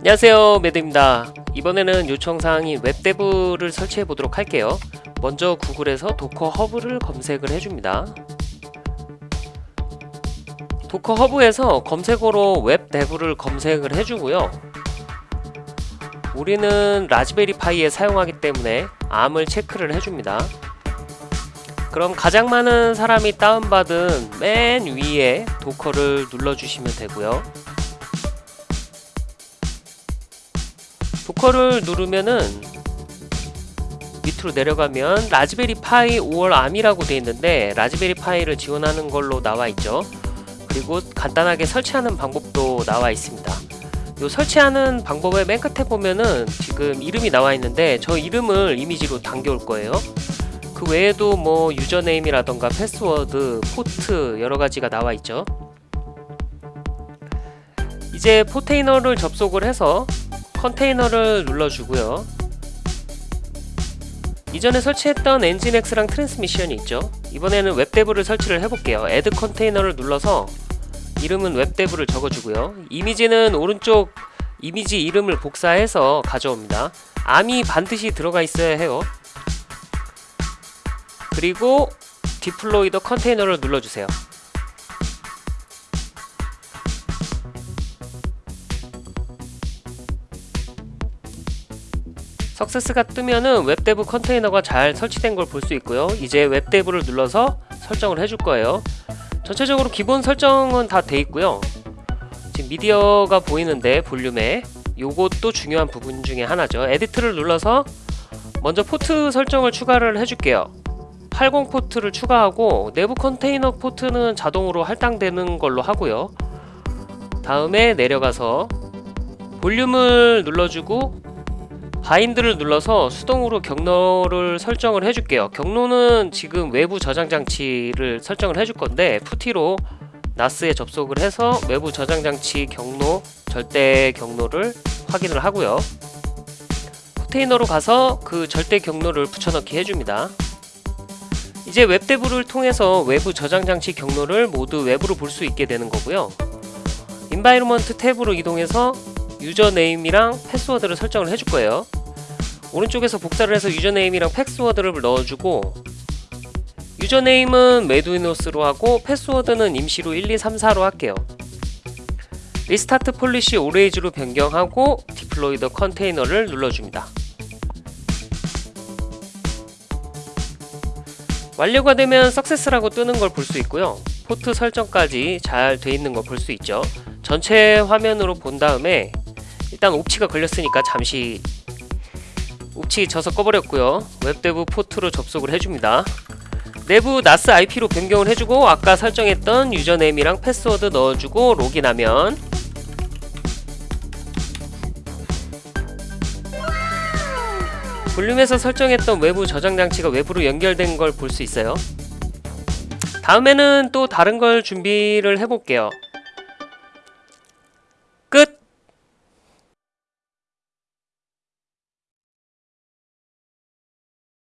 안녕하세요 매드입니다. 이번에는 요청사항인 WebDAV를 설치해 보도록 할게요. 먼저 구글에서 Docker Hub를 검색을 해줍니다. Docker Hub에서 검색어로 WebDAV를 검색을 해주고요. 우리는 Raspberry Pi에 사용하기 때문에 ARM을 체크를 해줍니다. 그럼 가장 많은 사람이 다운받은 맨 위에 Docker를 눌러주시면 되고요 Docker를 누르면은 밑으로 내려가면 Raspberry Pi or ARM이라고 되어 있는데 Raspberry Pi를 지원하는 걸로 나와 있죠. 그리고 간단하게 설치하는 방법도 나와 있습니다. 요 설치하는 방법의 맨 끝에 보면은 지금 이름이 나와 있는데 저 이름을 이미지로 당겨 올 거예요. 그 외에도 뭐 username이라던가 패스워드, 포트 여러가지가 나와 있죠. 이제 Portainer를 접속을 해서 컨테이너를 눌러주고요. 이전에 설치했던 Nginx랑 Transmission이 있죠. 이번에는 WebDAV를 설치를 해볼게요. Add container를 눌러서 이름은 WebDAV를 적어주고요. 이미지는 오른쪽 이미지 이름을 복사해서 가져옵니다. 암이 반드시 들어가 있어야 해요. 그리고 Deploy the container를 눌러주세요 Success가 뜨면은 WebDAV 컨테이너가 잘 설치된 걸 볼 수 있고요. 이제 WebDAV를 눌러서 설정을 해줄 거예요. 전체적으로 기본 설정은 다 돼 있고요. 지금 미디어가 보이는데 볼륨에. 요것도 중요한 부분 중에 하나죠. Edit를 눌러서 먼저 포트 설정을 추가를 해줄게요. 80 포트를 추가하고 내부 컨테이너 포트는 자동으로 할당되는 걸로 하고요. 다음에 내려가서 볼륨을 눌러주고 바인드를 눌러서 수동으로 경로를 설정을 해줄게요. 경로는 지금 외부 저장 장치를 설정을 해줄 건데 푸티로 나스에 접속을 해서 외부 저장 장치 경로 절대 경로를 확인을 하고요. 컨테이너로 가서 그 절대 경로를 붙여넣기 해줍니다. 이제 웹데브를 통해서 외부 저장 장치 경로를 모두 외부로 볼 수 있게 되는 거고요. environment 탭으로 이동해서 username이랑 패스워드를 설정을 해줄 거예요. 오른쪽에서 복사를 해서 username이랑 패스워드를 넣어주고 username은 메두이노스로 하고 패스워드는 임시로 1234로 할게요. restart policy always로 변경하고 deploy the container를 눌러줍니다. 완료가 되면 success라고 뜨는 걸 볼 수 있고요. 포트 설정까지 잘 돼 있는 걸 볼 수 있죠. 전체 화면으로 본 다음에 일단 옵치가 걸렸으니까 잠시 옵치 져서 꺼버렸고요. WebDAV 포트로 접속을 해줍니다. 내부 NAS IP로 변경을 해주고 아까 설정했던 username이랑 패스워드 넣어주고 로그인하면 볼륨에서 설정했던 외부 저장 장치가 외부로 연결된 걸 볼 수 있어요. 다음에는 또 다른 걸 준비를 해볼게요